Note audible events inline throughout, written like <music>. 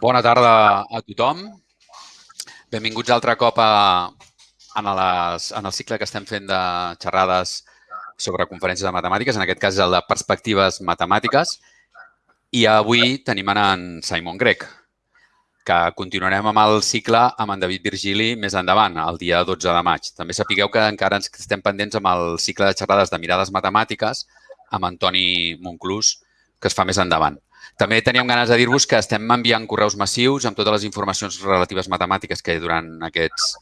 Bona tarda a tothom. Benvinguts altre cop a, en, les, en el cicle que estem fent de xerrades sobre conferències de matemàtiques, en aquest cas el de perspectives matemàtiques. I avui tenim en Simon Grec, que continuarem amb el cicle amb en David Virgili més endavant, el dia 12 de maig. També sapigueu que encara ens estem pendents amb el cicle de xerrades de mirades matemàtiques amb Antoni Monclús, que es fa més endavant. També teníem ganes de dir-vos que estem enviant correus massius amb totes les informacions relatives matemàtiques que durant aquests,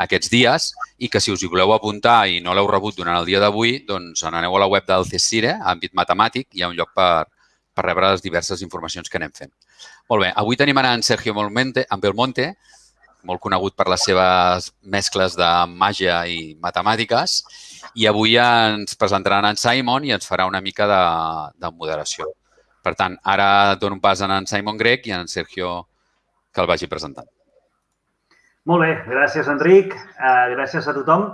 aquests dies i que si us hi voleu apuntar i no l'heu rebut durant el dia d'avui, doncs aneu a la web del CECIRE, àmbit matemàtic, hi ha un lloc per, per rebre les diverses informacions que anem fent. Molt bé, avui tenim en Sergio Molmente, en Belmonte, molt conegut per les seves mescles de màgia i matemàtiques, i avui ens presentaran en Simon i ens farà una mica de, de moderació. Per tant, ara dono un pas a en Simon Grec i a en Sergio que el vagi presentant. Molt bé, gràcies Enric, uh, gràcies a tothom.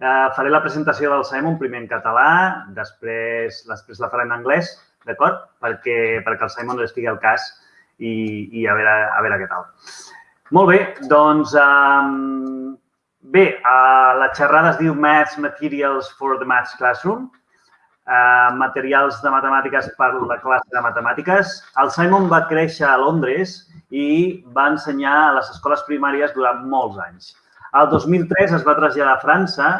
Uh, faré la presentació del Simon primer en català, després, després la faré en anglès, d'acord? Perquè, perquè el Simon estigui al cas i, i a, veure, a veure què tal. Molt bé, doncs, um, bé, uh, la xerrada es diu Maths Materials for the Maths Classroom eh, materials de matemàtiques per la classe de matemàtiques. El Simon va créixer a Londres i va ensenyar a les escoles primàries durant molts anys. El 2003 es va traslladar a França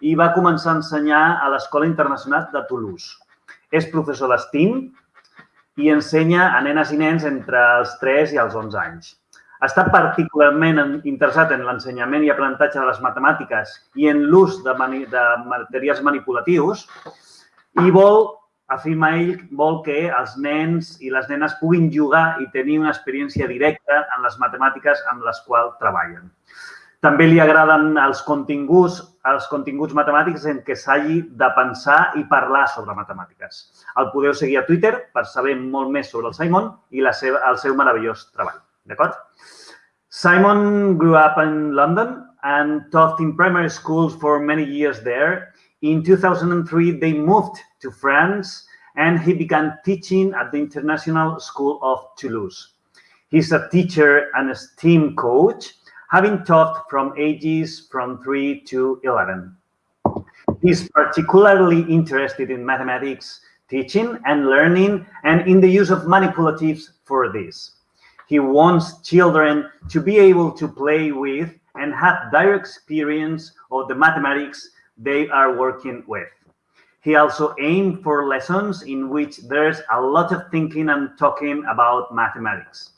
i va començar a ensenyar a l'Escola Internacional de Toulouse. És professor d'estim i ensenya a nenes i nens entre els 3 i els 11 anys. Està particularment interessat en l'ensenyament i aprenentatge de les matemàtiques i en l'ús de, de materials manipulatius i vol, afirma ell, vol que els nens i les nenes puguin jugar i tenir una experiència directa en les matemàtiques amb les quals treballen. També li agraden els continguts, els continguts matemàtics en què s'hagi de pensar i parlar sobre matemàtiques. El podeu seguir a Twitter per saber molt més sobre el Simon i la seva, el seu meravellós treball. D'acord? Simon grew up in London and taught in primary schools for many years there In 2003, they moved to France and he began teaching at the International School of Toulouse. He's a teacher and a STEAM coach, having taught from ages from 3 to 11. He's particularly interested in mathematics teaching and learning and in the use of manipulatives for this. He wants children to be able to play with and have direct experience of the mathematics they are working with. He also aimed for lessons in which there's a lot of thinking and talking about mathematics.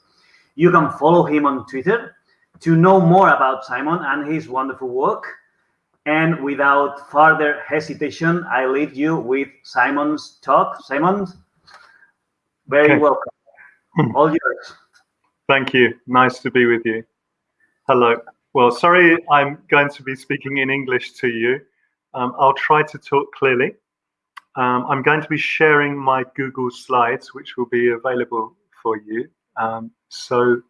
You can follow him on Twitter to know more about Simon and his wonderful work. And without further hesitation, I leave you with Simon's talk. Simon, very okay. welcome. Hmm. All yours. Thank you. Nice to be with you. Hello. Well, sorry, I'm going to be speaking in English to you. Um, I'll try to talk clearly. Um, I'm going to be sharing my Google Slides, which will be available for you. Um, so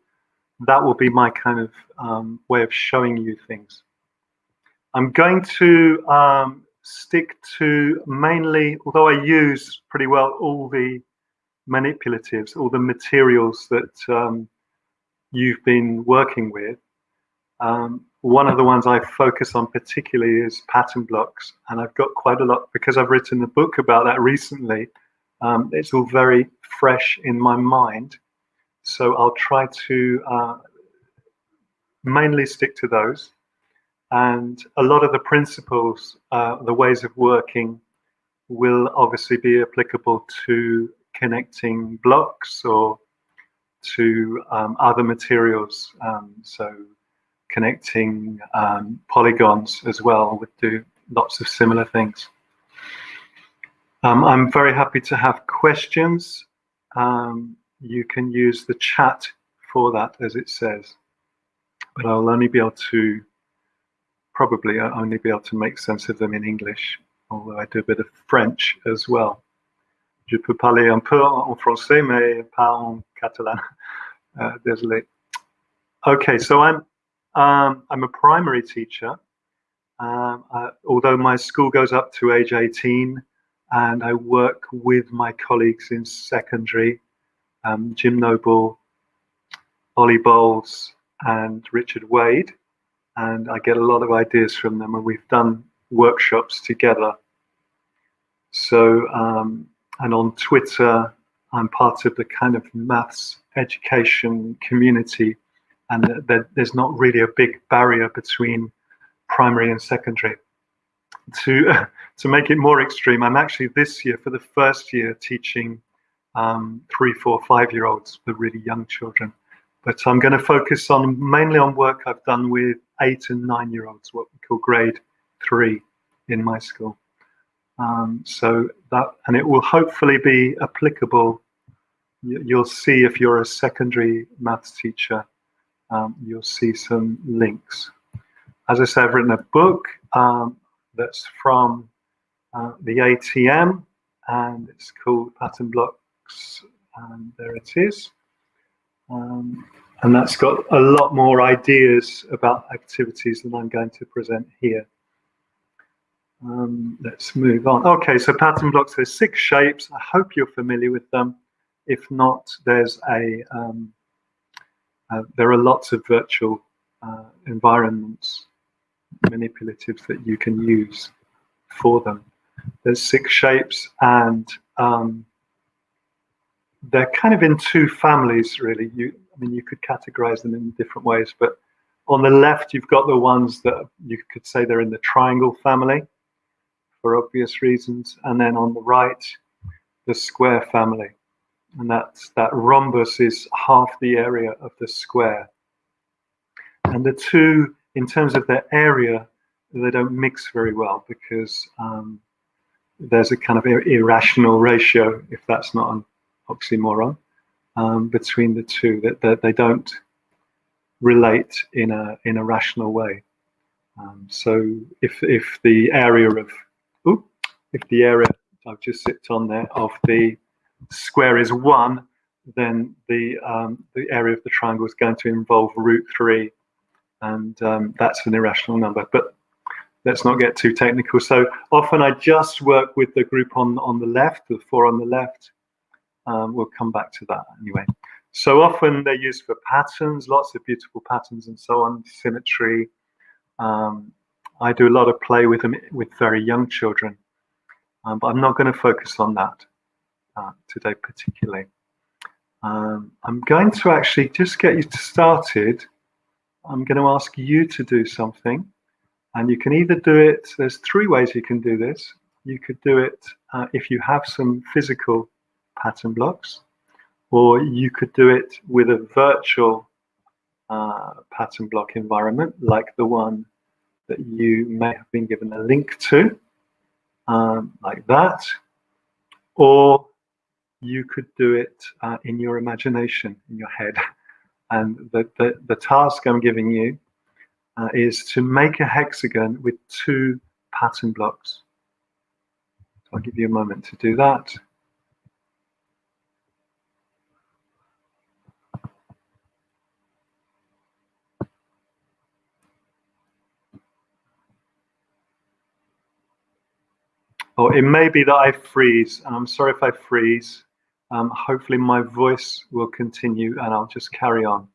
that will be my kind of um, way of showing you things. I'm going to um, stick to mainly, although I use pretty well all the manipulatives, all the materials that um, you've been working with, um, one of the ones I focus on particularly is pattern blocks, and I've got quite a lot because I've written a book about that recently. Um, it's all very fresh in my mind, so I'll try to uh, mainly stick to those. And a lot of the principles, uh, the ways of working, will obviously be applicable to connecting blocks or to um, other materials. Um, so connecting um, polygons as well would do lots of similar things. Um, I'm very happy to have questions. Um, you can use the chat for that, as it says, but I'll only be able to, probably I'll only be able to make sense of them in English, although I do a bit of French as well. Je peux parler un peu en français, mais pas en catalan. <laughs> Uh, désolé. Okay, so I'm um, I'm a primary teacher, um, uh, although my school goes up to age 18, and I work with my colleagues in secondary, um, Jim Noble, Ollie Bowles and Richard Wade, and I get a lot of ideas from them, and we've done workshops together. So, um, and on Twitter, I'm part of the kind of maths education community, and there's not really a big barrier between primary and secondary. To <laughs> to make it more extreme, I'm actually this year for the first year teaching um, three, four, five-year-olds, the really young children. But I'm going to focus on mainly on work I've done with eight and nine-year-olds, what we call grade three in my school. Um, so that, and it will hopefully be applicable. You'll see if you're a secondary maths teacher, um, you'll see some links. As I said, I've written a book um, that's from uh, the ATM, and it's called Pattern Blocks, and there it is. Um, and that's got a lot more ideas about activities than I'm going to present here. Um, let's move on. Okay, so pattern blocks, there's six shapes. I hope you're familiar with them. If not, there's a, um, uh, there are lots of virtual uh, environments, manipulatives that you can use for them. There's six shapes and um, they're kind of in two families, really. You, I mean, you could categorize them in different ways, but on the left, you've got the ones that you could say they're in the triangle family for obvious reasons. And then on the right, the square family. And that's, that rhombus is half the area of the square. And the two, in terms of their area, they don't mix very well because um, there's a kind of irrational ratio, if that's not an oxymoron, um, between the two, that, that they don't relate in a, in a rational way. Um, so if, if the area of ooh, if the area I've just sipped on there of the square is one, then the um, the area of the triangle is going to involve root three, and um, that's an irrational number. But let's not get too technical. So often I just work with the group on on the left, the four on the left. Um, we'll come back to that anyway. So often they're used for patterns, lots of beautiful patterns and so on, symmetry, um, I do a lot of play with them with very young children, um, but I'm not going to focus on that today particularly. Um, I'm going to actually just get you started. I'm going to ask you to do something, and you can either do it. There's three ways you can do this. You could do it uh, if you have some physical pattern blocks, or you could do it with a virtual uh, pattern block environment like the one that you may have been given a link to, um, like that, or you could do it uh, in your imagination, in your head. <laughs> And the, the, the task I'm giving you uh, is to make a hexagon with two pattern blocks. So I'll give you a moment to do that. Oh, it may be that I freeze. I'm sorry if I freeze. Um, hopefully my voice will continue and I'll just carry on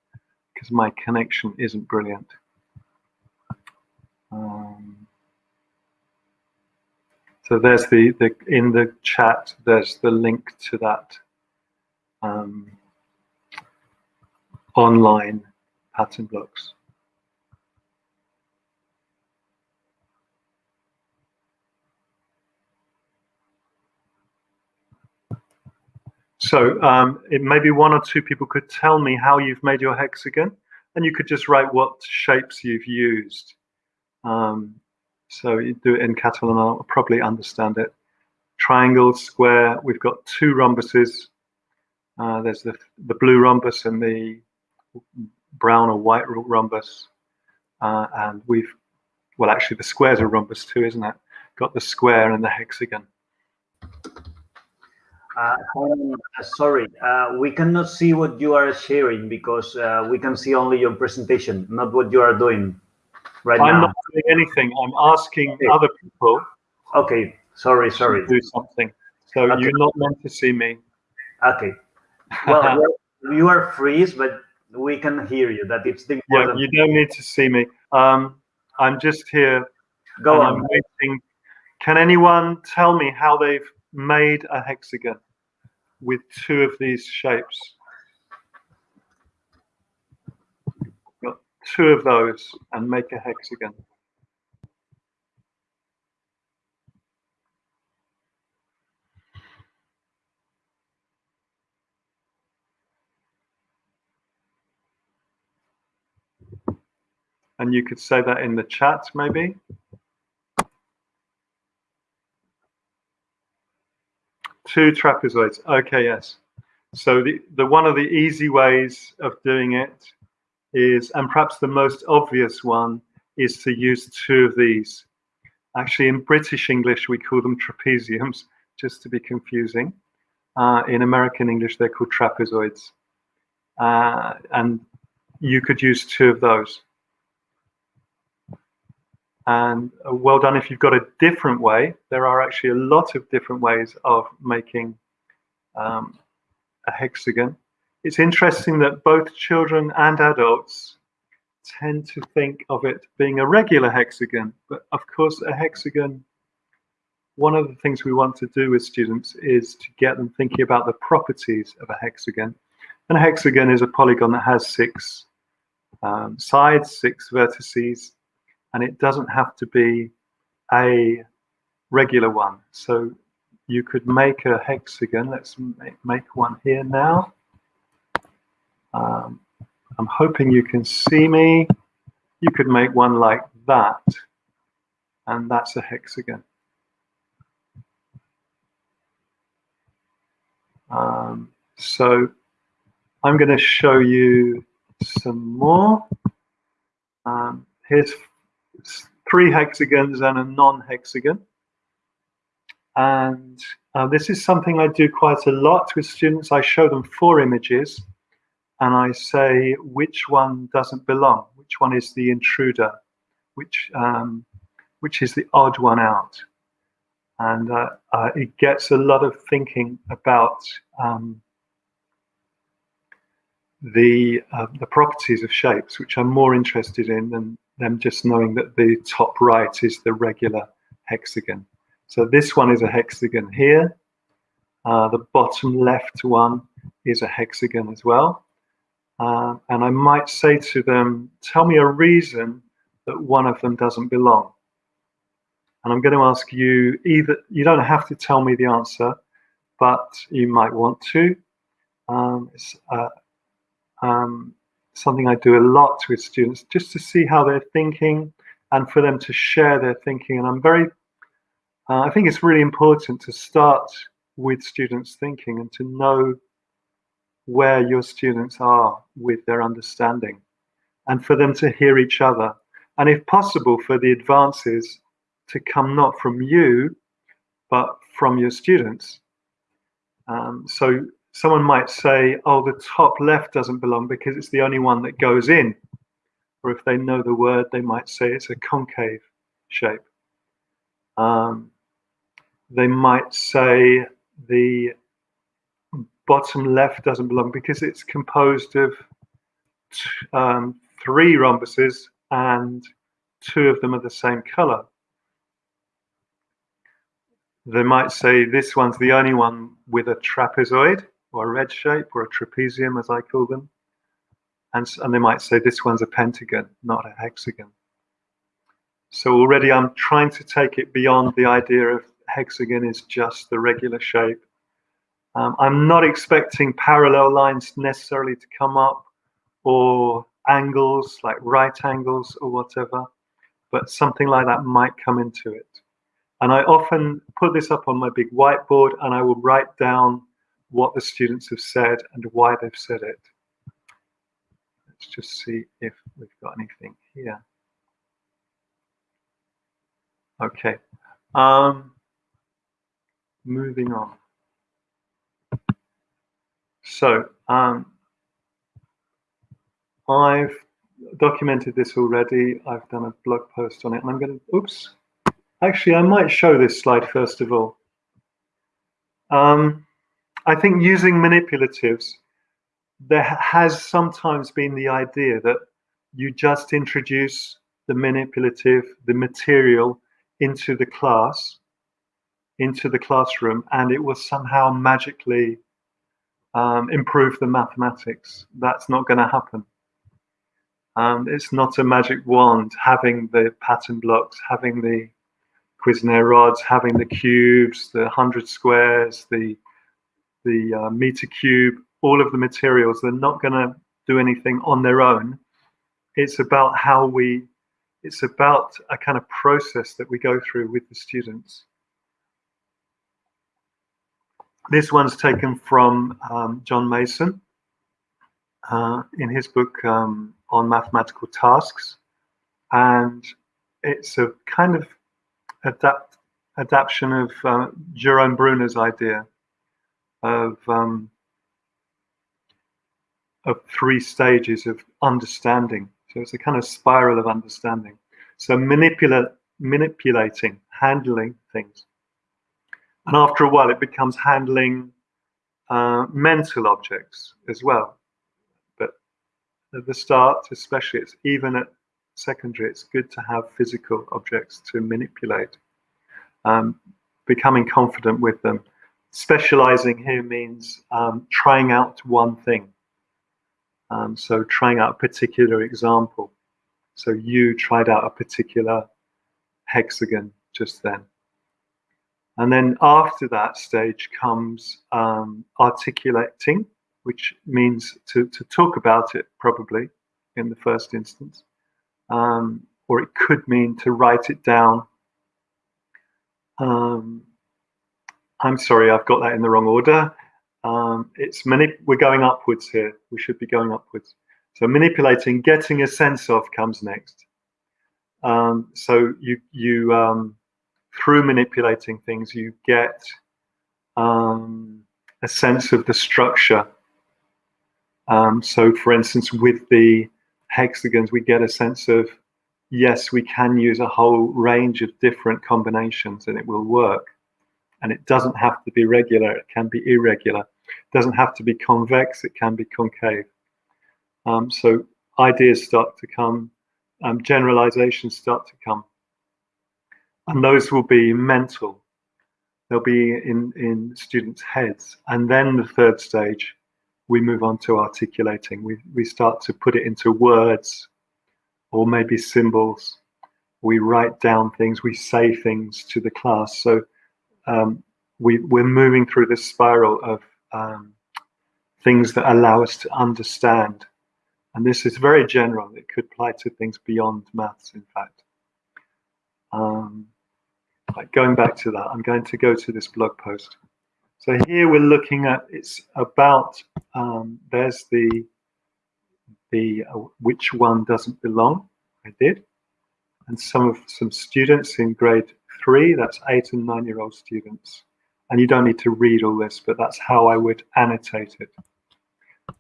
because my connection isn't brilliant. Um, so there's the, the in the chat, there's the link to that um, online pattern blocks. So um, it maybe one or two people could tell me how you've made your hexagon, and you could just write what shapes you've used. Um, so you do it in Catalan, I'll probably understand it. Triangle, square, we've got two rhombuses. Uh, there's the, the blue rhombus and the brown or white rhombus. Uh, and we've, well, actually the square's a rhombus too, isn't it? Got the square and the hexagon. Uh, uh, sorry, uh, we cannot see what you are sharing because uh, we can see only your presentation, not what you are doing right I'm now. I'm not doing anything. I'm asking okay. other people. Okay, sorry, sorry. do something. So okay. you're not meant to see me. Okay. <laughs> Well, you are freeze, but we can hear you. That it's the Yeah, you don't need to see me. Um, I'm just here Go on. I'm waiting. Can anyone tell me how they've made a hexagon with two of these shapes? Got two of those and make a hexagon. And you could say that in the chat, maybe. Two trapezoids. Okay, yes. So the, the one of the easy ways of doing it is, and perhaps the most obvious one, is to use two of these. Actually, in British English, we call them trapeziums, <laughs> just to be confusing. Uh, in American English, they're called trapezoids. Uh, and you could use two of those. And uh, well done if you've got a different way. There are actually a lot of different ways of making um, a hexagon. It's interesting that both children and adults tend to think of it being a regular hexagon. But of course, a hexagon, one of the things we want to do with students is to get them thinking about the properties of a hexagon. And a hexagon is a polygon that has six um, sides, six vertices, and it doesn't have to be a regular one. So you could make a hexagon. Let's make, one here now. Um, I'm hoping you can see me. You could make one like that, and that's a hexagon. Um, so I'm going to show you some more. Um, here's three hexagons and a non-hexagon. And uh, this is something I do quite a lot with students. I show them four images and I say which one doesn't belong, which one is the intruder, which, um, which is the odd one out. And uh, uh, it gets a lot of thinking about um, the, uh, the properties of shapes, which I'm more interested in than them just knowing that the top right is the regular hexagon. So this one is a hexagon here. Uh, the bottom left one is a hexagon as well. Uh, and I might say to them, tell me a reason that one of them doesn't belong. And I'm going to ask you either, you don't have to tell me the answer, but you might want to. Um, uh, um, something I do a lot with students just to see how they're thinking and for them to share their thinking. And I'm very, uh, I think it's really important to start with students thinking and to know where your students are with their understanding and for them to hear each other. And if possible, for the advances to come not from you, but from your students. Um, so someone might say, oh, the top left doesn't belong because it's the only one that goes in. Or if they know the word, they might say it's a concave shape. Um, they might say the bottom left doesn't belong because it's composed of um, three rhombuses and two of them are the same color. They might say this one's the only one with a trapezoid or a red shape or a trapezium as I call them. And, and they might say this one's a pentagon, not a hexagon. So already I'm trying to take it beyond the idea of hexagon is just the regular shape. Um, I'm not expecting parallel lines necessarily to come up or angles like right angles or whatever, but something like that might come into it. And I often put this up on my big whiteboard and I will write down what the students have said and why they've said it. Let's just see if we've got anything here. Okay. Um, moving on. So um, I've documented this already. I've done a blog post on it and I'm going to, oops. Actually, I might show this slide first of all. Um, I think using manipulatives there has sometimes been the idea that you just introduce the manipulative, the material into the class, into the classroom, and it will somehow magically um, improve the mathematics. That's not going to happen. Um, it's not a magic wand having the pattern blocks, having the Cuisenaire rods, having the cubes, the 100 squares, the, the uh, meter cube, all of the materials. They're not going to do anything on their own. It's about how we, it's about a kind of process that we go through with the students. This one's taken from um, John Mason uh, in his book um, on mathematical tasks. And it's a kind of adapt, adaptation of uh, Jerome Bruner's idea of, um, of three stages of understanding. So it's a kind of spiral of understanding. So manipula manipulating, handling things. And after a while, it becomes handling uh, mental objects as well. But at the start, especially, it's even at secondary, it's good to have physical objects to manipulate. Um, becoming confident with them. Specializing here means um, trying out one thing. Um, so trying out a particular example. So you tried out a particular hexagon just then. And then after that stage comes um, articulating, which means to, to talk about it probably in the first instance. Um, or it could mean to write it down. Um, I'm sorry, I've got that in the wrong order. Um, it's many, we're going upwards here. We should be going upwards. So manipulating, getting a sense of comes next. Um, so you, you um, through manipulating things, you get um, a sense of the structure. Um, so, for instance, with the hexagons, we get a sense of yes, we can use a whole range of different combinations and it will work. And it doesn't have to be regular, it can be irregular. It doesn't have to be convex, it can be concave. Um, so ideas start to come, um, generalizations start to come and those will be mental. They'll be in, in students' heads. And then the third stage, we move on to articulating. We, we start to put it into words or maybe symbols. We write down things, we say things to the class. So um, we, we're moving through this spiral of um, things that allow us to understand. And this is very general. It could apply to things beyond maths, in fact. Um, going back to that, I'm going to go to this blog post. So here we're looking at, it's about, um, there's the, the uh, which one doesn't belong, I did. And some of some students in grade three, that's eight and nine year old students. And you don't need to read all this, but that's how I would annotate it.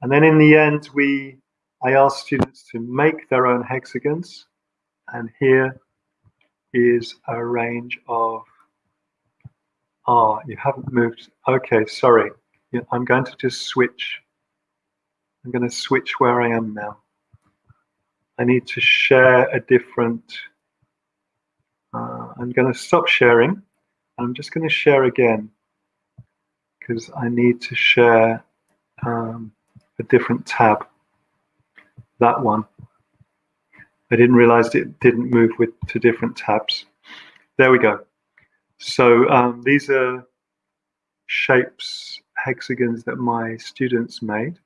And then in the end, we, I asked students to make their own hexagons. And here is a range of, ah, you haven't moved. Okay, sorry. I'm going to just switch. I'm going to switch where I am now. I need to share a different, I'm going to stop sharing. I'm just going to share again because I need to share um, a different tab, that one. I didn't realize it didn't move with to different tabs. There we go. So um, these are shapes, hexagons that my students made.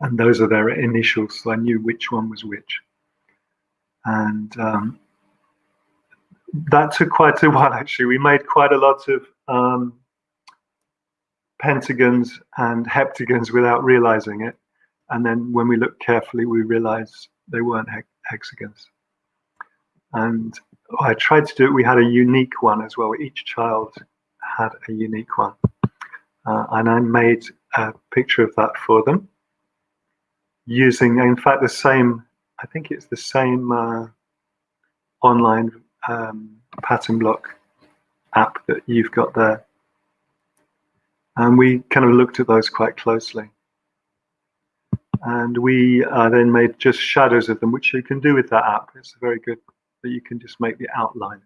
And those are their initials, so I knew which one was which. And um, that took quite a while, actually. We made quite a lot of um, pentagons and heptagons without realizing it. And then when we looked carefully, we realized they weren't hexagons. And I tried to do it, we had a unique one as well. Each child had a unique one. Uh, and I made a picture of that for them using, in fact, the same, I think it's the same uh, online um, pattern block app that you've got there. And we kind of looked at those quite closely. and we uh, then made just shadows of them, which you can do with that app. It's very good that you can just make the outline.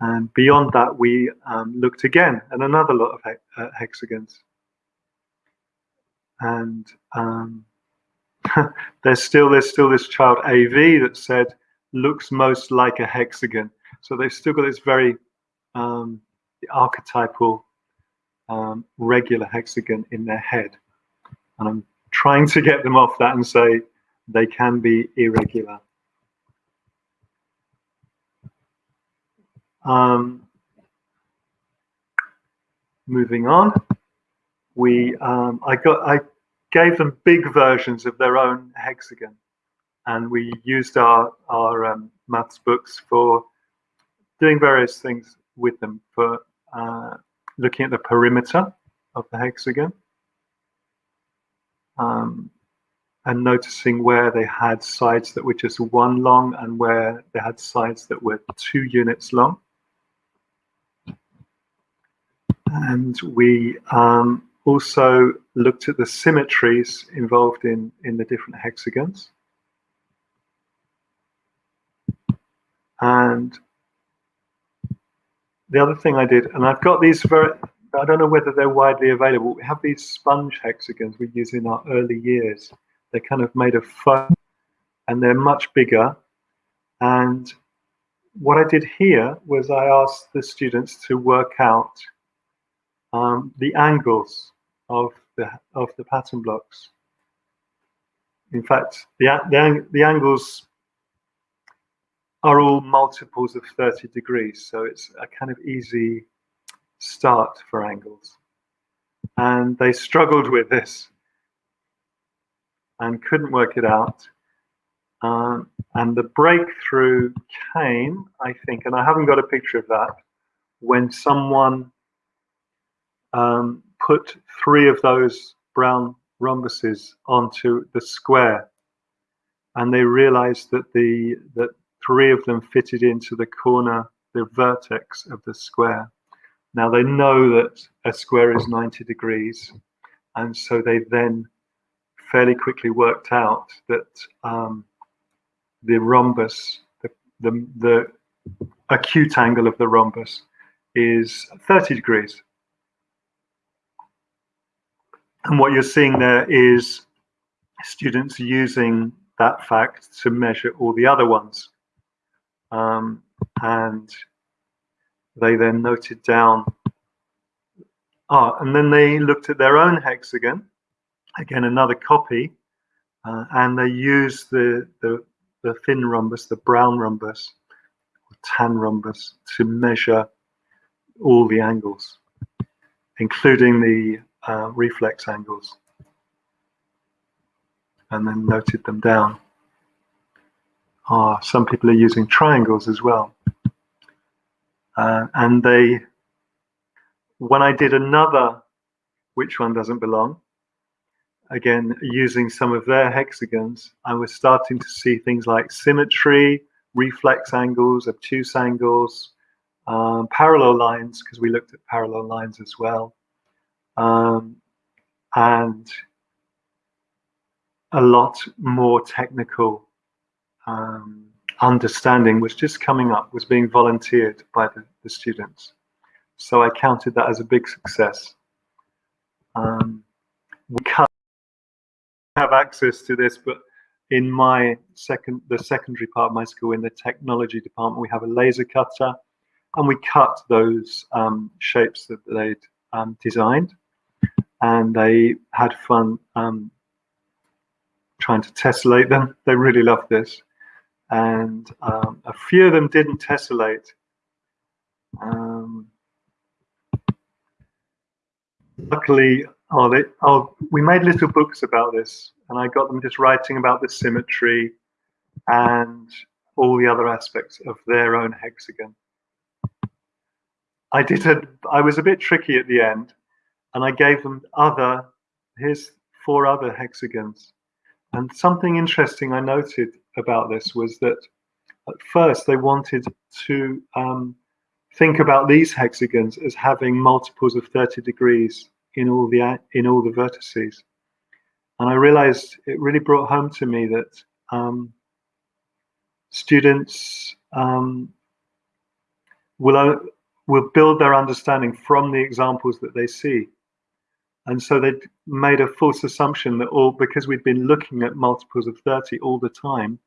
And beyond that, we um, looked again at another lot of he uh, hexagons. And um, <laughs> there's still there's still this child AV that said looks most like a hexagon. So they've still got this very um, archetypal um, regular hexagon in their head. And I'm trying to get them off that and say they can be irregular. Um, moving on, we um, I got I gave them big versions of their own hexagon, and we used our our um, maths books for doing various things with them for uh, looking at the perimeter of the hexagon um, and noticing where they had sides that were just one long and where they had sides that were two units long. And we um, also looked at the symmetries involved in, in the different hexagons. And the other thing I did, and I've got these very, I don't know whether they're widely available. We have these sponge hexagons we use in our early years. They're kind of made of foam and they're much bigger. And what I did here was I asked the students to work out um, the angles of the of the pattern blocks. In fact, the, the, the angles are all multiples of 30 degrees. So it's a kind of easy start for angles. And they struggled with this and couldn't work it out. Um, and the breakthrough came, I think, and I haven't got a picture of that, when someone um, put three of those brown rhombuses onto the square and they realized that the that three of them fitted into the corner the vertex of the square now they know that a square is 90 degrees, and so they then fairly quickly worked out that um, the rhombus, the, the, the acute angle of the rhombus is 30 degrees. And what you're seeing there is students using that fact to measure all the other ones. Um, and they then noted down, ah, and then they looked at their own hexagon, again, another copy, uh, and they used the, the, the thin rhombus, the brown rhombus, or tan rhombus, to measure all the angles, including the uh, reflex angles, and then noted them down. Ah, some people are using triangles as well. Uh, and they, when I did another, which one doesn't belong, again, using some of their hexagons, I was starting to see things like symmetry, reflex angles, obtuse angles, um, parallel lines, because we looked at parallel lines as well. Um, and a lot more technical um, understanding was just coming up, was being volunteered by the, the students. So I counted that as a big success. Um, we can't have access to this, but in my second, the secondary part of my school, in the technology department, we have a laser cutter, and we cut those um, shapes that they'd um, designed, and they had fun um, trying to tessellate them. They really loved this and um, a few of them didn't tessellate. Um, luckily, oh, they, oh, we made little books about this, and I got them just writing about the symmetry and all the other aspects of their own hexagon. I did a, I was a bit tricky at the end, and I gave them other, here's four other hexagons. And something interesting I noted about this was that at first they wanted to um, think about these hexagons as having multiples of 30 degrees in all the in all the vertices. And I realized it really brought home to me that um, students um, will, will build their understanding from the examples that they see. And so they'd made a false assumption that all, because we'd been looking at multiples of 30 all the time,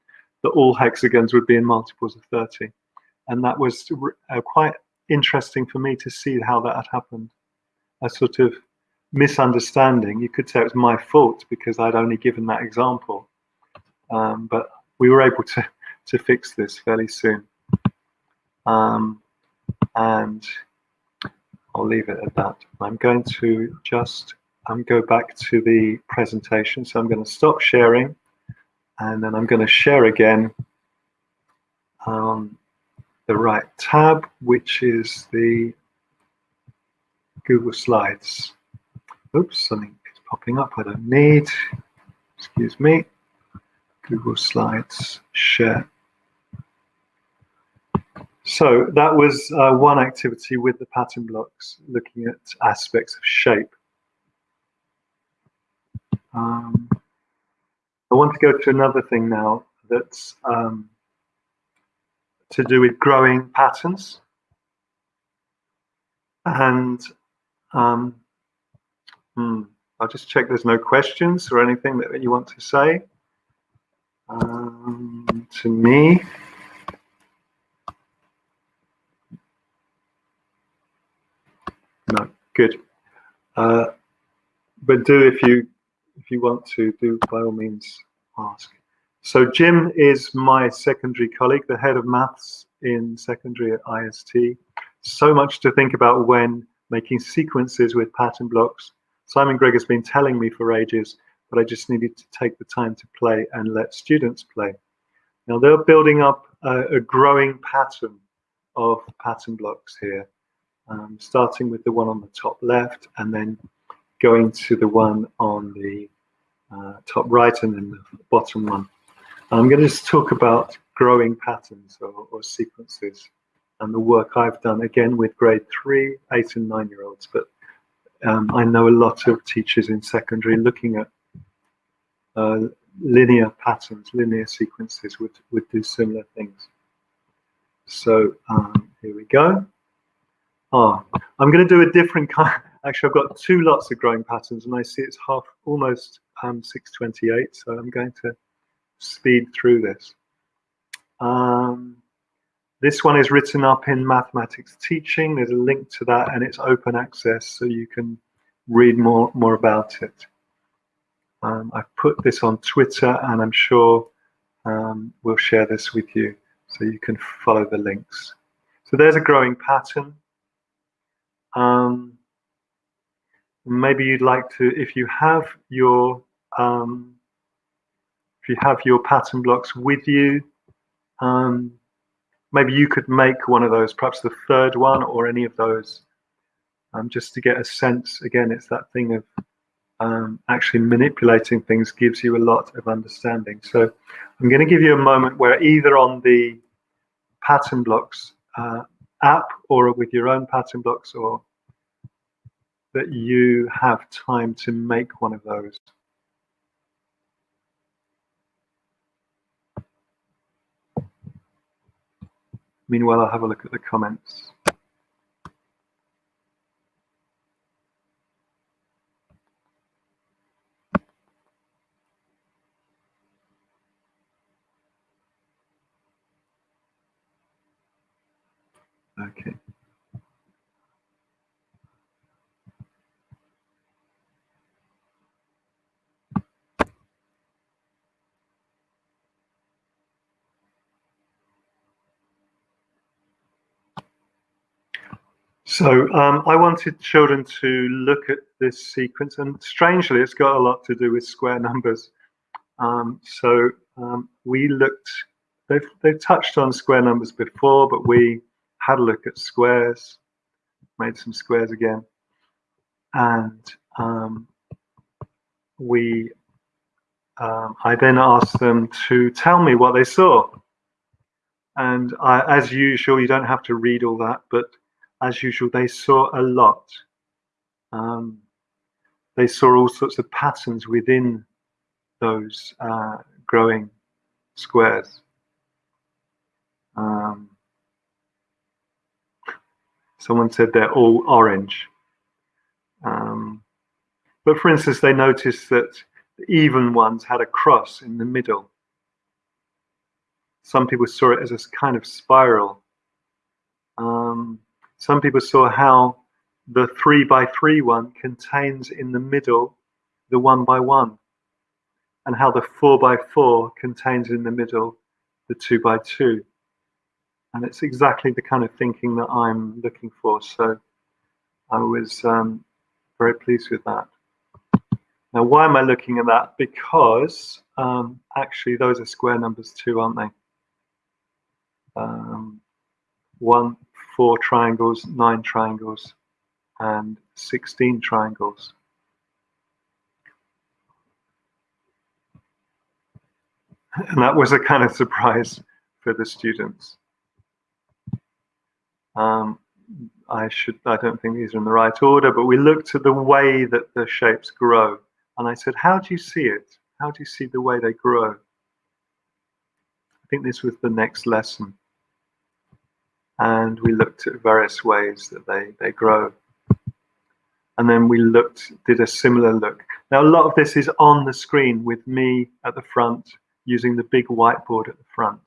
that all hexagons would be in multiples of 30. And that was uh, quite interesting for me to see how that had happened. A sort of misunderstanding. You could say it was my fault because I'd only given that example. Um, but we were able to, <laughs> to fix this fairly soon. Um, and I'll leave it at that. I'm going to just um, go back to the presentation. So I'm going to stop sharing and then I'm going to share again um, the right tab, which is the Google Slides. Oops, something is popping up I don't need. Excuse me. Google Slides, share. So that was uh, one activity with the pattern blocks, looking at aspects of shape. Um, I want to go to another thing now that's um, to do with growing patterns. And um, hmm, I'll just check there's no questions or anything that you want to say um, to me. No, good. Uh, but do if you if you want to do by all means ask. So Jim is my secondary colleague, the head of maths in secondary at IST. So much to think about when making sequences with pattern blocks. Simon Gregg has been telling me for ages, but I just needed to take the time to play and let students play. Now they're building up a, a growing pattern of pattern blocks here um, starting with the one on the top left and then going to the one on the uh, top right and then the bottom one. I'm going to just talk about growing patterns or, or, sequences and the work I've done again with grade three, eight and nine year olds. But um, I know a lot of teachers in secondary looking at uh, linear patterns, linear sequences would, would do similar things. So um, here we go. Oh, I'm going to do a different kind. <laughs> Actually, I've got two lots of growing patterns, and I see it's half, almost um, 6:28. So I'm going to speed through this. Um, this one is written up in mathematics teaching. There's a link to that, and it's open access, so you can read more more about it. Um, I've put this on Twitter, and I'm sure um, we'll share this with you, so you can follow the links. So there's a growing pattern. Um, maybe you'd like to, if you have your um, if you have your pattern blocks with you, um, maybe you could make one of those, perhaps the third one or any of those, um, just to get a sense. Again, it's that thing of um, actually manipulating things gives you a lot of understanding. So I'm going to give you a moment where either on the pattern blocks uh, app or with your own pattern blocks or that you have time to make one of those. Meanwhile, I'll have a look at the comments. Okay. So um, I wanted children to look at this sequence, and strangely, it's got a lot to do with square numbers. Um, so um, we looked, they've, they've touched on square numbers before, but we had a look at squares, made some squares again, and um, we, um, I then asked them to tell me what they saw. And I, as usual, you don't have to read all that, but as usual, they saw a lot. Um, they saw all sorts of patterns within those uh, growing squares. Um, someone said they're all orange. Um, but for instance, they noticed that the even ones had a cross in the middle. Some people saw it as a kind of spiral. Um, some people saw how the three by three one contains in the middle the one by one, and how the four by four contains in the middle the two by two. And it's exactly the kind of thinking that I'm looking for. So I was um, very pleased with that. Now, why am I looking at that? Because um, actually those are square numbers too, aren't they? Um, one, four triangles, nine triangles, and 16 triangles. And that was a kind of surprise for the students. Um, I should, I don't think these are in the right order, but we looked at the way that the shapes grow. And I said, how do you see it? How do you see the way they grow? I think this was the next lesson. And we looked at various ways that they, they grow and then we looked, did a similar look. Now, a lot of this is on the screen with me at the front using the big whiteboard at the front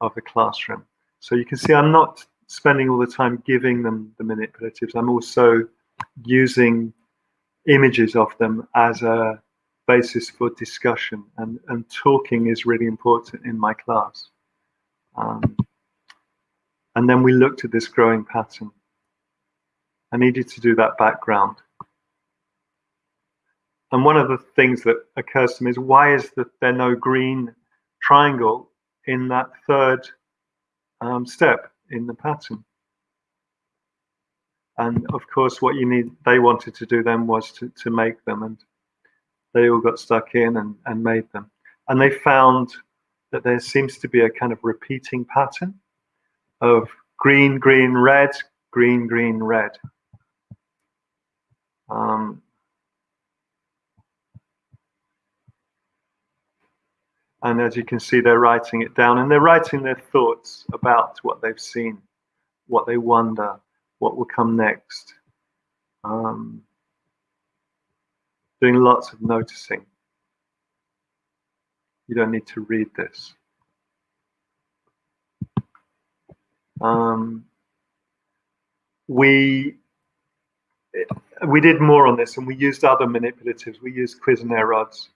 of the classroom. So you can see I'm not spending all the time giving them the manipulatives. I'm also using images of them as a basis for discussion and, and talking is really important in my class. Um, and then we looked at this growing pattern. I needed to do that background. And one of the things that occurs to me is why is there no green triangle in that third um, step in the pattern? And of course, what you need, they wanted to do then was to, to make them, and they all got stuck in and, and made them. And they found that there seems to be a kind of repeating pattern of green, green, red, green, green, red. Um, and as you can see, they're writing it down and they're writing their thoughts about what they've seen, what they wonder, what will come next. Um, doing lots of noticing. You don't need to read this. Um, we we did more on this and we used other manipulatives. We used quiz Cuisenaire rods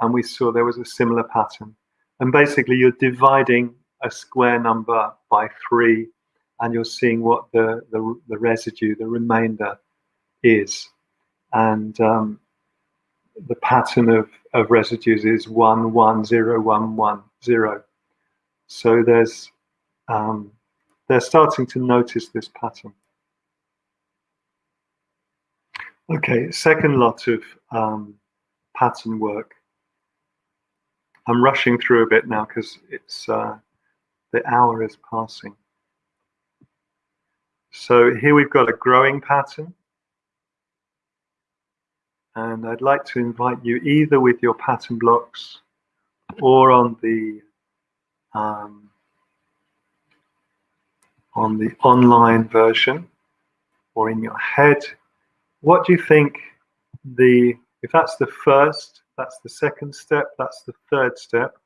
and we saw there was a similar pattern. And basically you're dividing a square number by three and you're seeing what the, the, the residue, the remainder is. And um, the pattern of, of residues is one, one, zero, one, one, zero. So there's, um, they're starting to notice this pattern. Okay, second lot of um, pattern work. I'm rushing through a bit now because it's uh, the hour is passing. So here we've got a growing pattern. And I'd like to invite you either with your pattern blocks or on the um, on the online version or in your head what do you think the, if that's the first, that's the second step, that's the third step,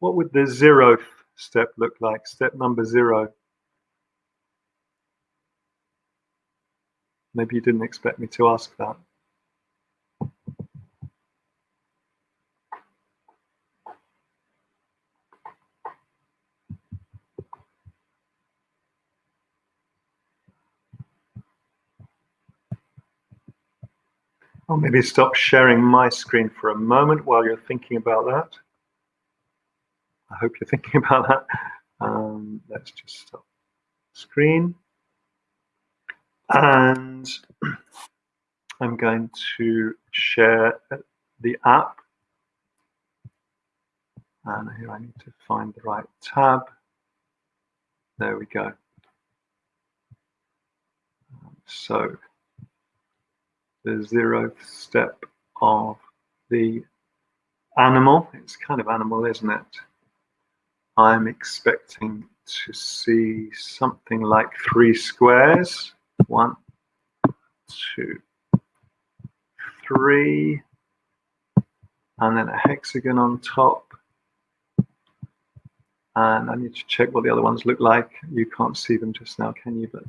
what would the zeroth step look like, step number zero? Maybe you didn't expect me to ask that. I'll maybe stop sharing my screen for a moment while you're thinking about that. I hope you're thinking <laughs> about that. Um, let's just stop screen. And <clears throat> I'm going to share the app. And here I need to find the right tab. There we go. So the zeroth step of the animal. It's kind of animal, isn't it? I'm expecting to see something like three squares. One, two, three, and then a hexagon on top. And I need to check what the other ones look like. You can't see them just now, can you? But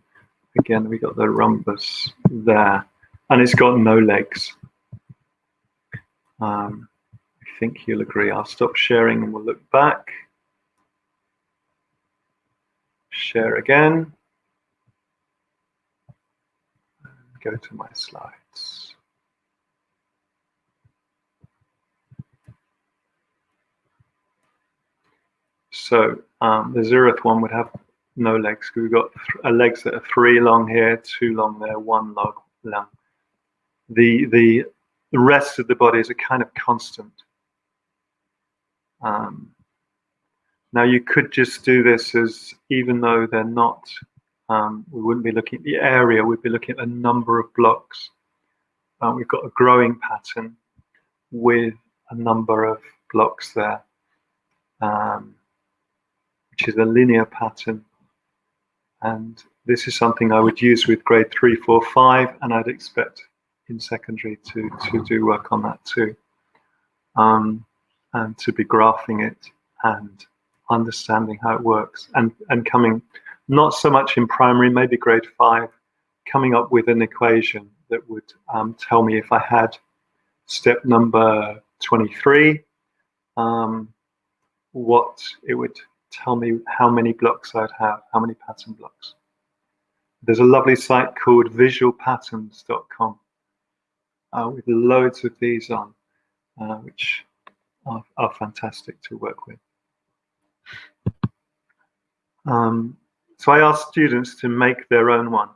again, we got the rhombus there, and it's got no legs. Um, I think you'll agree. I'll stop sharing and we'll look back. Share again. Go to my slides. So um, the zeroth one would have no legs. We've got legs that are three long here, two long there, one long. long. The, the, rest of the body is a kind of constant. Um, now you could just do this as, even though they're not, um, we wouldn't be looking at the area, we'd be looking at the number of blocks. Uh, we've got a growing pattern with a number of blocks there, um, which is a linear pattern. And this is something I would use with grade three, four, five, and I'd expect in secondary to, to do work on that too. Um, and to be graphing it and understanding how it works and, and coming not so much in primary, maybe grade five, coming up with an equation that would um, tell me if I had step number 23, um, what it would tell me how many blocks I'd have, how many pattern blocks. There's a lovely site called visualpatterns.com uh, with loads of these on, uh, which are, are, fantastic to work with. Um, so I asked students to make their own one.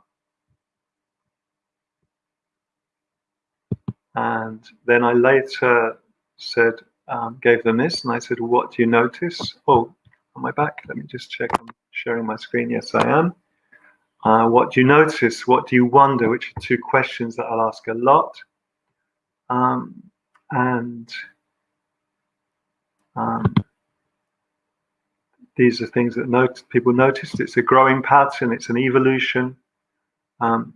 And then I later said, um, gave them this, and I said, what do you notice? Oh, on my back, let me just check I'm sharing my screen. Yes, I am. Uh, what do you notice? What do you wonder? Which are two questions that I'll ask a lot. Um, and um, these are things that note, people noticed. It's a growing pattern. It's an evolution. Um,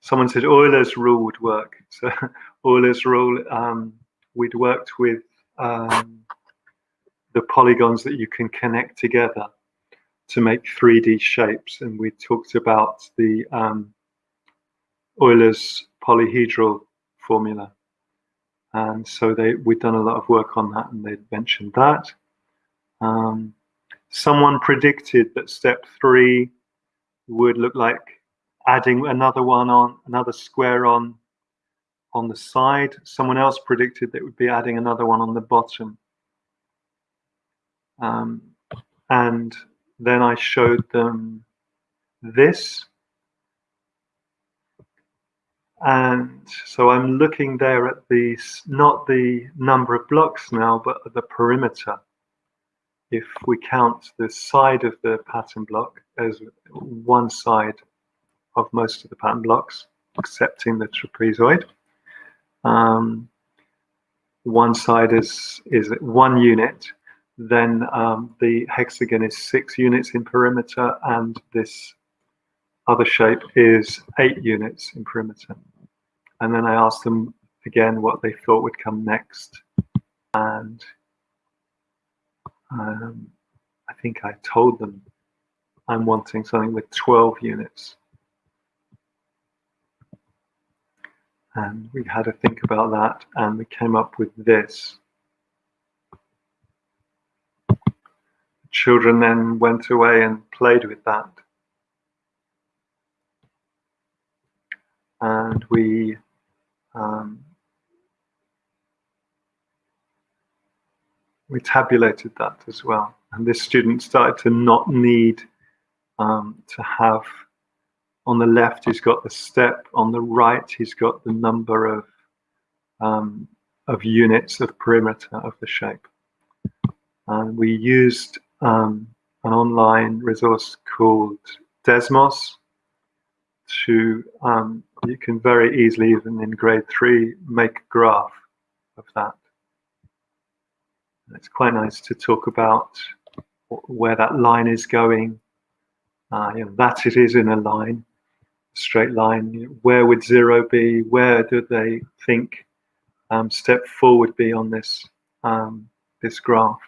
someone said Euler's rule would work. <laughs> So Euler's rule, um, we'd worked with um, the polygons that you can connect together to make 3D shapes. And we talked about the um, Euler's polyhedral formula. And so they we'd done a lot of work on that and they'd mentioned that. Um, someone predicted that step three would look like adding another one on, another square on on the side. Someone else predicted that would be adding another one on the bottom. Um, and then I showed them this. And so I'm looking there at the, not the number of blocks now, but the perimeter. If we count the side of the pattern block as one side of most of the pattern blocks, excepting the trapezoid. Um, one side is, is one unit, then um, the hexagon is six units in perimeter and this other shape is eight units in perimeter. And then I asked them again what they thought would come next. And um, I think I told them I'm wanting something with 12 units. And we had to think about that and we came up with this. children then went away and played with that. And we um, we tabulated that as well. And this student started to not need um, to have on the left he's got the step, on the right he's got the number of um, of units of perimeter of the shape. And we used um, an online resource called Desmos to, um, you can very easily, even in grade three, make a graph of that. It's quite nice to talk about where that line is going. Uh, you know, that it is in a line, straight line. Where would zero be? Where do they think um, step four would be on this um, this graph?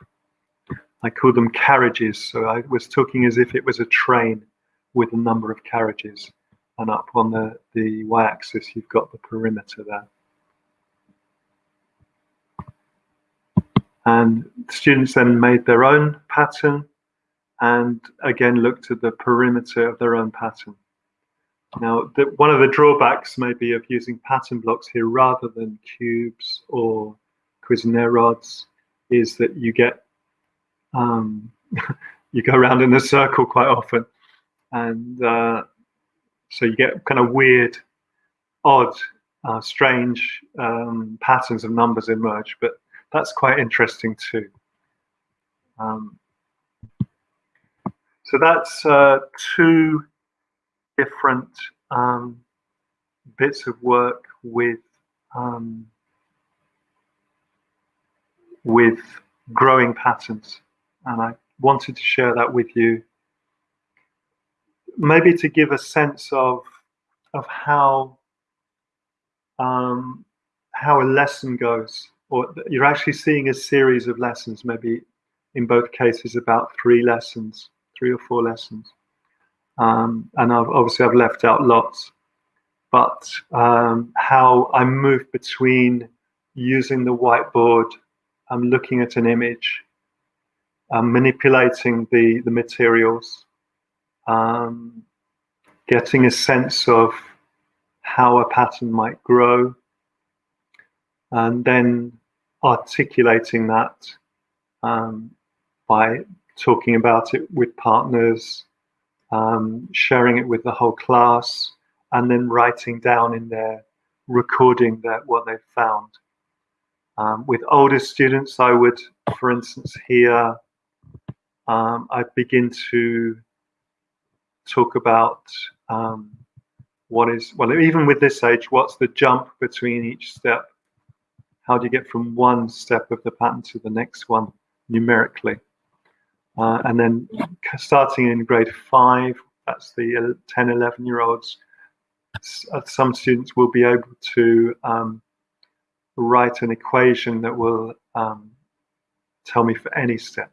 I call them carriages. So I was talking as if it was a train with a number of carriages. And up on the, the y-axis, you've got the perimeter there. And students then made their own pattern and again looked at the perimeter of their own pattern. Now, the, one of the drawbacks maybe of using pattern blocks here rather than cubes or Cuisenaire rods is that you get um, <laughs> you go around in a circle quite often, and uh, so you get kind of weird, odd, uh, strange um, patterns of numbers emerge. But that's quite interesting too. Um, so that's uh, two different um, bits of work with um, with growing patterns, and I wanted to share that with you. Maybe to give a sense of of how um, how a lesson goes or you're actually seeing a series of lessons, maybe in both cases about three lessons, three or four lessons. Um, and I've, obviously I've left out lots, but um, how I move between using the whiteboard, I'm looking at an image, I'm manipulating the, the materials, um, getting a sense of how a pattern might grow, and then articulating that um, by talking about it with partners, um, sharing it with the whole class, and then writing down in there, recording that what they've found. Um, with older students, I would, for instance, here, um, I begin to talk about um, what is, well, even with this age, what's the jump between each step how do you get from one step of the pattern to the next one numerically? Uh, and then starting in grade five, that's the 10, 11 year olds, uh, some students will be able to um, write an equation that will um, tell me for any step.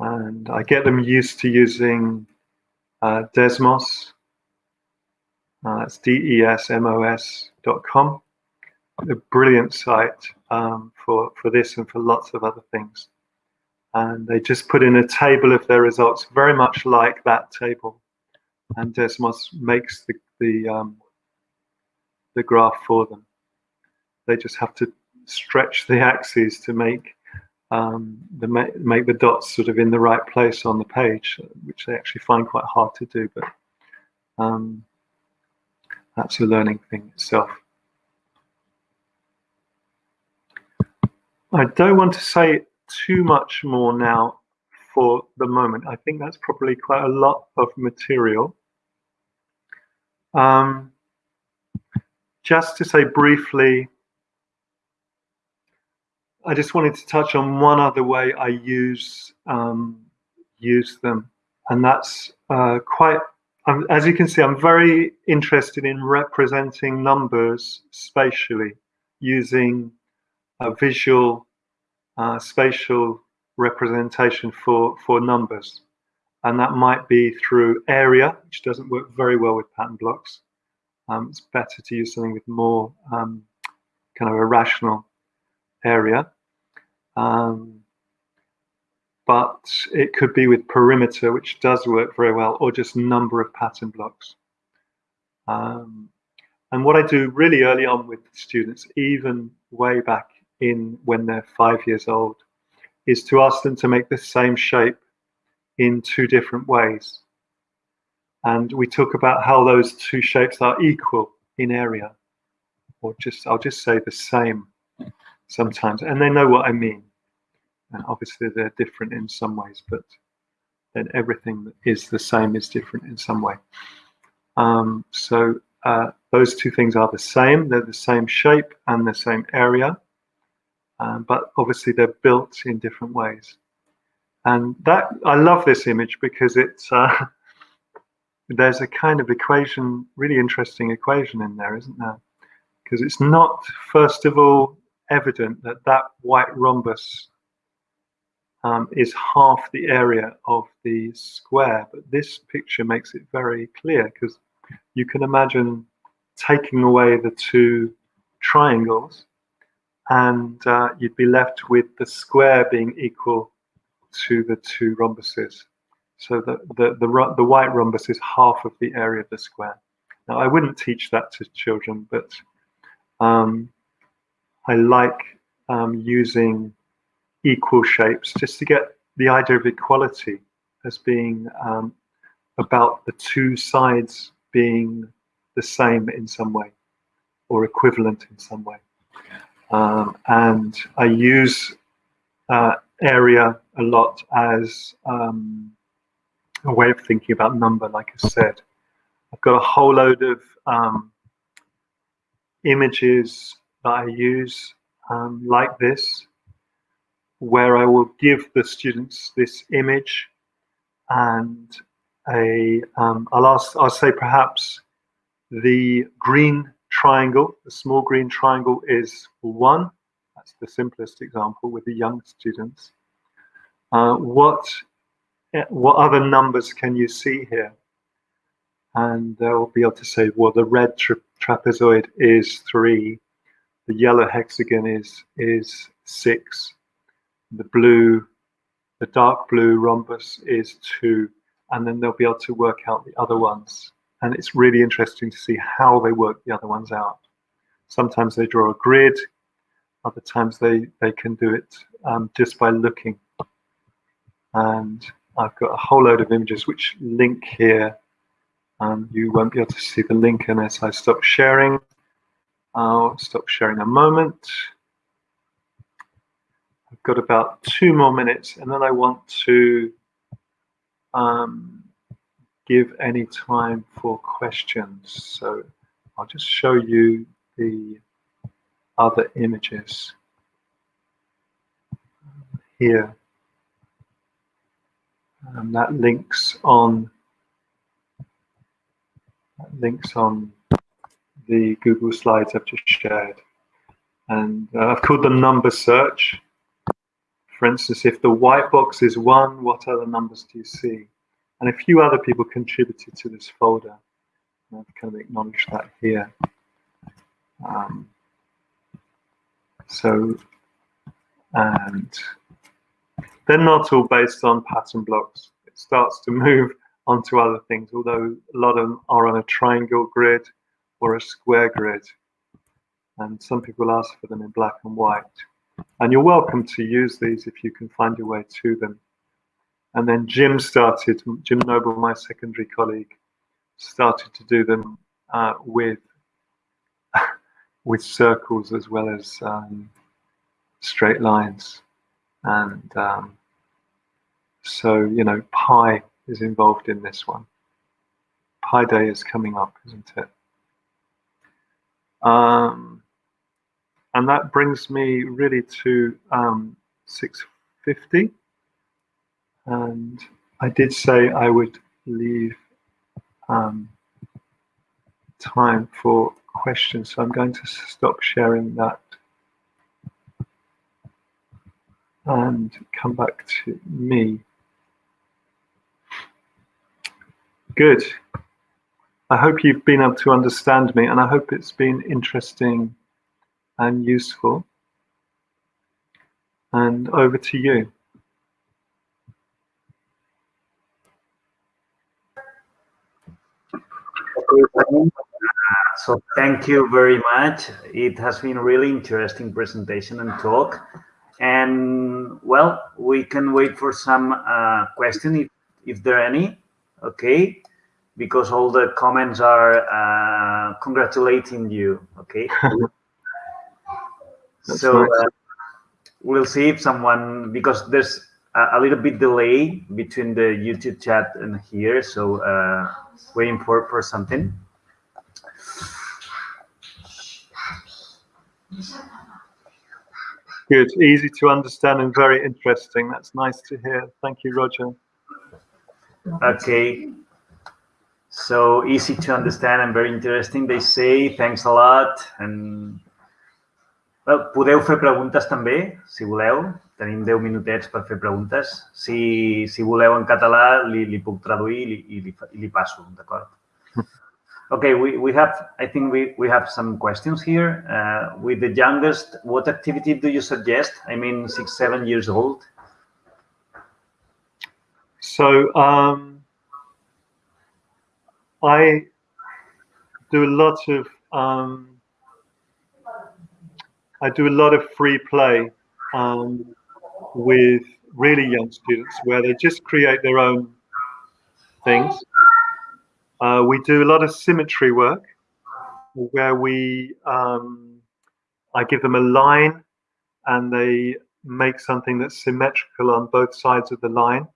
And I get them used to using uh, Desmos. Uh, that's D-E-S-M-O-S.com a brilliant site um, for, for this and for lots of other things. And they just put in a table of their results, very much like that table. And Desmos makes the, the, um, the graph for them. They just have to stretch the axes to make um, the make the dots sort of in the right place on the page, which they actually find quite hard to do. But um, that's a learning thing itself. I don't want to say too much more now for the moment. I think that's probably quite a lot of material. Um, just to say briefly, I just wanted to touch on one other way I use um, use them, and that's uh, quite. Um, as you can see, I'm very interested in representing numbers spatially using a visual uh, spatial representation for, for numbers. And that might be through area, which doesn't work very well with pattern blocks. Um, it's better to use something with more um, kind of a rational area. Um, but it could be with perimeter, which does work very well, or just number of pattern blocks. Um, and what I do really early on with students, even way back in when they're five years old, is to ask them to make the same shape in two different ways. And we talk about how those two shapes are equal in area, or just I'll just say the same sometimes, and they know what I mean. And obviously, they're different in some ways, but then everything that is the same is different in some way. Um, so uh, those two things are the same. They're the same shape and the same area. um, but obviously they're built in different ways. And that I love this image because it's uh, <laughs> there's a kind of equation, really interesting equation in there, isn't there? Because it's not, first of all, evident that that white rhombus um, is half the area of the square, but this picture makes it very clear because you can imagine taking away the two triangles and uh, you'd be left with the square being equal to the two rhombuses. So the, the, the, the white rhombus is half of the area of the square. Now, I wouldn't teach that to children, but um, I like um, using equal shapes just to get the idea of equality as being um, about the two sides being the same in some way or equivalent in some way. Um, and I use uh, area a lot as um, a way of thinking about number, like I said. I've got a whole load of um, images that I use um, like this, where I will give the students this image and a, um, I'll ask, I'll say perhaps the green triangle, the small green triangle is one. That's the simplest example with the young students. Uh, what Eh, what other numbers can you see here? And they'll be able to say, well, the red tra trapezoid is three, the yellow hexagon is is six, the blue, the dark blue rhombus is two, and then they'll be able to work out the other ones. And it's really interesting to see how they work the other ones out. Sometimes they draw a grid, other times they, they can do it um, just by looking. And I've got a whole load of images which link here. Um, you won't be able to see the link unless I stop sharing. I'll stop sharing a moment. Got about two more minutes and then I want to um, give any time for questions. So I'll just show you the other images here and that links on that links on the Google Slides I've just shared. And uh, I've called them number search. For instance, if the white box is one, what other numbers do you see? And a few other people contributed to this folder. I've kind of acknowledged that here. Um, so, and they're not all based on pattern blocks. It starts to <laughs> move onto other things, although a lot of them are on a triangle grid or a square grid. And some people ask for them in black and white. And you're welcome to use these if you can find your way to them. And then Jim started, Jim Noble, my secondary colleague, started to do them uh, with <laughs> with circles as well as um, straight lines. And um, so, you know, Pi is involved in this one. Pi Day is coming up, isn't it? Um, and that brings me really to um, 650. And I did say I would leave um, time for questions, so I'm going to stop sharing that and come back to me. Good. I hope you've been able to understand me and I hope it's been interesting and useful. And over to you. So thank you very much. It has been really interesting presentation and talk. And well, we can wait for some uh, question if, if there are any. Okay because all the comments are uh, congratulating you. Okay. <laughs> so uh, we'll see if someone because there's a, a, little bit delay between the YouTube chat and here, so uh, waiting for for something. good. Easy to understand and very interesting. That's nice to hear. Thank you, Roger. Okay. So easy to understand and very interesting, they say. Thanks a lot. And podeu fer preguntes també, si voleu. Tenim 10 minutets per fer preguntes. Si, si voleu en català, li, li puc traduir i li, i li, i li passo, d'acord? <laughs> Okay, we, we have, I think we, we have some questions here. Uh, with the youngest, what activity do you suggest? I mean, six, seven years old. So um, I do a lot of um, I do a lot of free play um, with really young students where they just create their own things. Uh, we do a lot of symmetry work where we, um, I give them a line and they make something that's symmetrical on both sides of the line.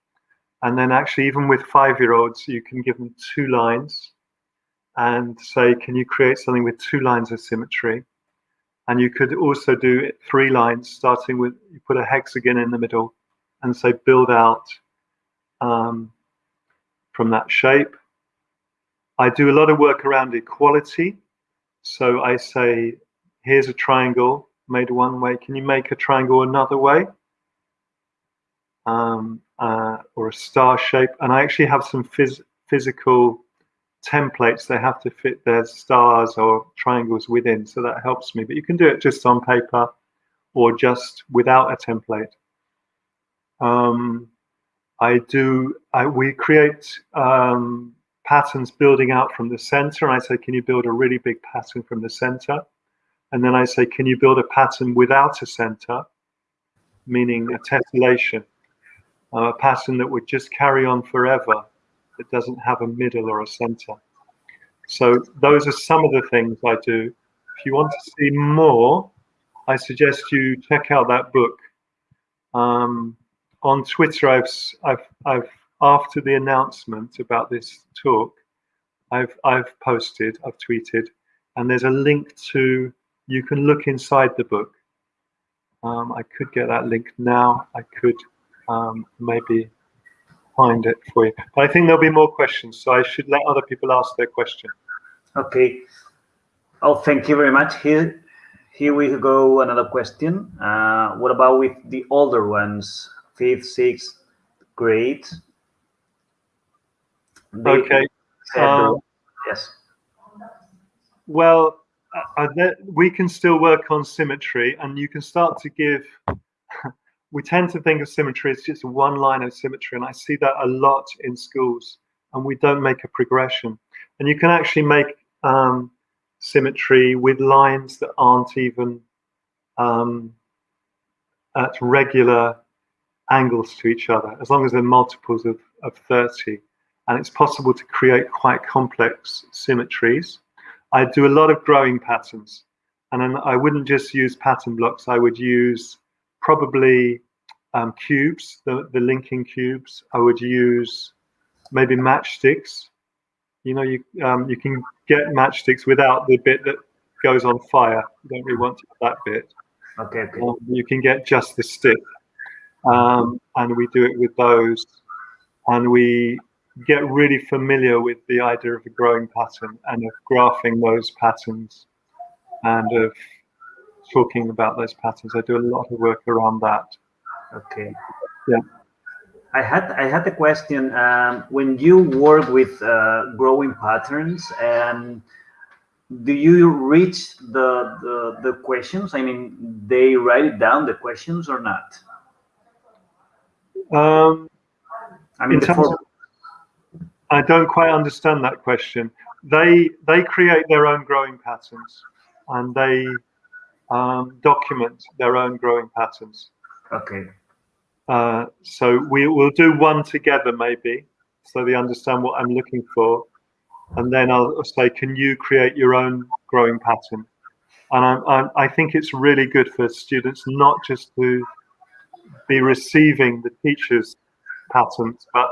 And then actually, even with five-year-olds, you can give them two lines and say, can you create something with two lines of symmetry? And you could also do three lines, starting with, you put a hexagon in the middle and say, build out um, from that shape. I do a lot of work around equality. So I say, here's a triangle made one way. Can you make a triangle another way? Um, uh, or a star shape. And I actually have some phys physical templates. They have to fit their stars or triangles within. So that helps me. But you can do it just on paper or just without a template. Um, I do, I, we create um, patterns building out from the center. And I say, can you build a really big pattern from the center? And then I say, can you build a pattern without a center, meaning a tessellation, uh, a pattern that would just carry on forever, that doesn't have a middle or a center. So those are some of the things I do. If you want to see more, I suggest you check out that book. Um, on Twitter, I've, I've, I've after the announcement about this talk, I've I've posted, I've tweeted, and there's a link to you can look inside the book. Um, I could get that link now. I could um, maybe find it for you. But I think there'll be more questions, so I should let other people ask their question. Okay. Oh, thank you very much. Here, here we go. Another question. Uh, what about with the older ones, fifth, sixth grade? Okay. Um, yes. Well, uh, uh we can still work on symmetry, and you can start to give. We tend to think of symmetry as just one line of symmetry, and I see that a lot in schools, and we don't make a progression. And you can actually make um, symmetry with lines that aren't even um, at regular angles to each other, as long as they're multiples of, of 30 and it's possible to create quite complex symmetries. I do a lot of growing patterns, and I wouldn't just use pattern blocks. I would use probably um, cubes, the, the linking cubes. I would use maybe matchsticks. You know, you um, you can get matchsticks without the bit that goes on fire. You don't really want that bit. Okay. okay. Um, you can get just the stick, um, and we do it with those. And we get really familiar with the idea of a growing pattern and of graphing those patterns and of talking about those patterns. I do a lot of work around that. Okay. Yeah. I had I had a question. Um, when you work with uh, growing patterns, and do you reach the, the the questions? I mean, they write down the questions or not? Um, I mean, the, I don't quite understand that question. They they create their own growing patterns, and they um, document their own growing patterns. Okay. Uh, so we will do one together, maybe, so they understand what I'm looking for, and then I'll say, "Can you create your own growing pattern?" And I'm, I'm, I think it's really good for students not just to be receiving the teacher's patterns, but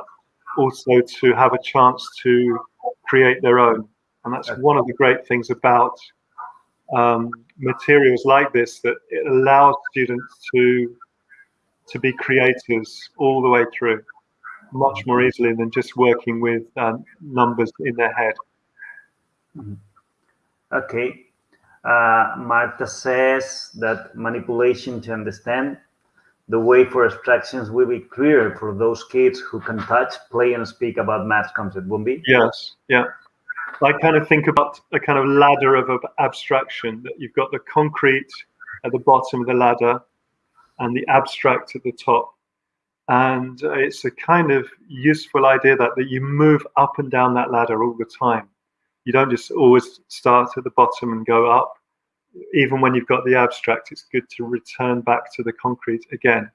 also to have a chance to create their own. And that's one of the great things about um, materials like this that it allows students to to be creators all the way through much more easily than just working with um, numbers in their head. Mm-hmm. Okay. Uh, Marta says that manipulation to understand the way for abstractions will be clearer for those kids who can touch, play, and speak about math concepts, won't be? Yes, yeah. I kind of think about a kind of ladder of abstraction that you've got the concrete at the bottom of the ladder and the abstract at the top. And it's a kind of useful idea that, that you move up and down that ladder all the time. You don't just always start at the bottom and go up. Even when you've got the abstract, it's good to return back to the concrete again.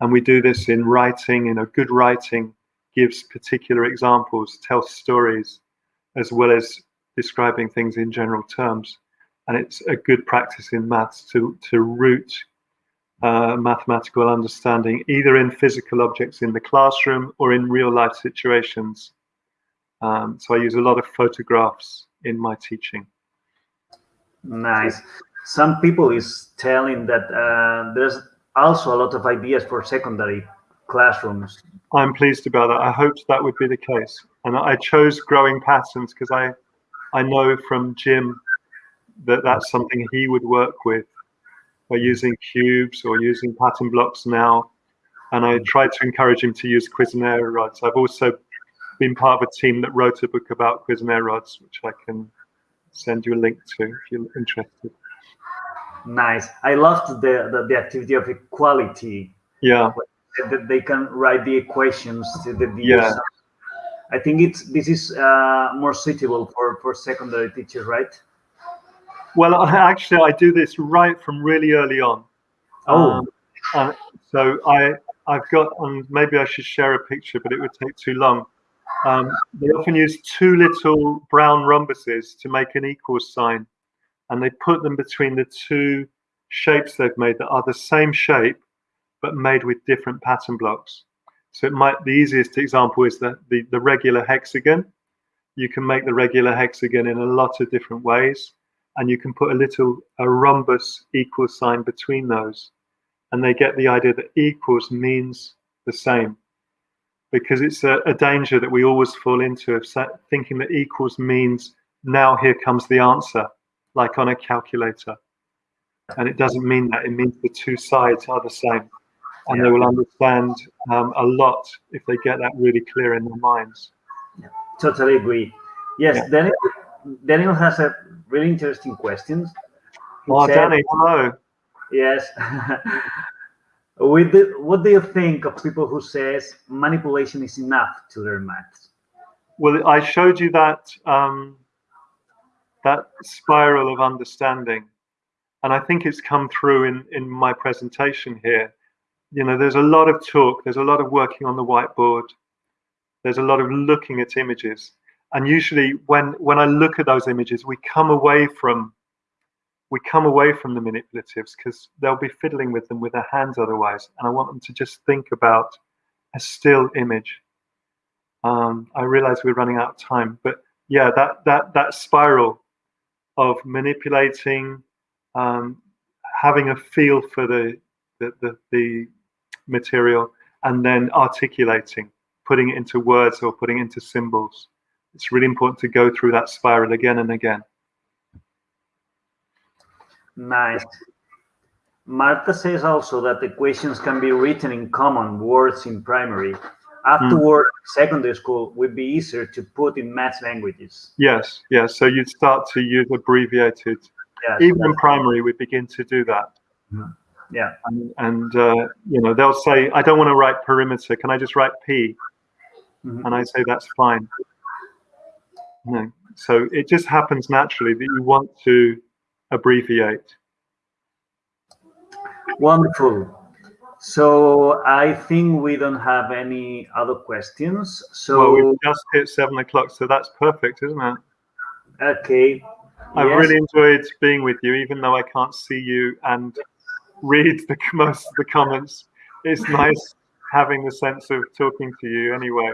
And we do this in writing, you know, good writing gives particular examples, tells stories, as well as describing things in general terms. And it's a good practice in maths to, to root uh, mathematical understanding, either in physical objects in the classroom or in real life situations. Um, so I use a lot of photographs in my teaching. Nice. Some people is telling that uh, there's also a lot of ideas for secondary classrooms. I'm pleased about that. I hoped that would be the case. And I chose growing patterns because I, I know from Jim that that's something he would work with by using cubes or using pattern blocks now. And I tried to encourage him to use Cuisenaire rods. I've also been part of a team that wrote a book about Cuisenaire rods, which I can send you a link to if you're interested. Nice. I loved the, the, the activity of equality. Yeah. That they can write the equations to the yeah. I think it's this is uh, more suitable for for secondary teachers, right? Well, <laughs> actually, I do this right from really early on. Oh, um, so I I've got, and maybe I should share a picture, but it would take too long. Um, they often use two little brown rhombuses to make an equal sign, and they put them between the two shapes they've made that are the same shape, but made with different pattern blocks. So it might the easiest example is the, the, the regular hexagon. You can make the regular hexagon in a lot of different ways and you can put a little a rhombus equal sign between those. And they get the idea that equals means the same. Because it's a, a danger that we always fall into of thinking that equals means now here comes the answer like on a calculator. And it doesn't mean that. It means the two sides are the same and yeah. they will understand um, a lot if they get that really clear in their minds yeah, totally agree yes yeah. daniel daniel has a really interesting questions. oh, said, Danny, hello. Yes. <laughs> With the, what do you think of people who says manipulation is enough to learn maths? Well, I showed you that um, that spiral of understanding, and I think it's come through in in my presentation here. You know, there's a lot of talk, there's a lot of working on the whiteboard, there's a lot of looking at images, and usually when when i look at those images we come away from we come away from the manipulatives because they'll be fiddling with them with their hands otherwise. And i want them to just think about a still image. Um, i realize we're running out of time but yeah that that that spiral of manipulating um, having a feel for the the, the the material and then articulating putting it into words or putting it into symbols it's really important to go through that spiral again and again. Nice. Marta says also that the questions can be written in common words in primary. Afterward, mm. secondary school would be easier to put in math languages. Yes, yes. So you'd start to use abbreviated. Yes, Even in primary, we begin to do that. Mm. Yeah. And, and uh, you know, they'll say, I don't want to write perimeter. Can I just write P? Mm -hmm. And I say, that's fine. No. So it just happens naturally that you want to abbreviate. Wonderful. So I think we don't have any other questions. So well, we just hit seven o'clock, so that's perfect, isn't it? Okay. I've yes. really enjoyed being with you, even though I can't see you and read the <laughs> most of the comments. It's nice having the sense of talking to you anyway.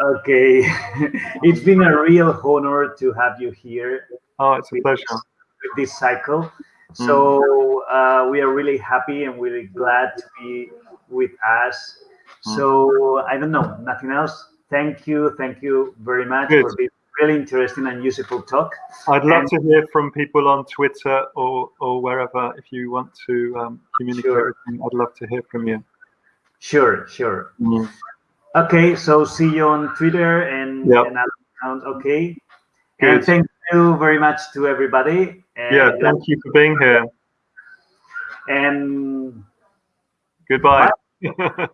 Okay, <laughs> it's been a real honor to have you here. Oh, it's a pleasure. with this cycle. So uh, we are really happy and really glad to be with us. So I don't know, nothing else. Thank you, thank you very much Good. for this really interesting and useful talk. I'd love And- to hear from people on Twitter or, or wherever if you want to um, communicate Sure. with me. I'd love to hear from you. Sure, sure. Mm. Okay, so see you on Twitter and, Yep. and other accounts. Okay. And thank you very much to everybody. And, Yeah, thank you for being here. and Goodbye. <laughs>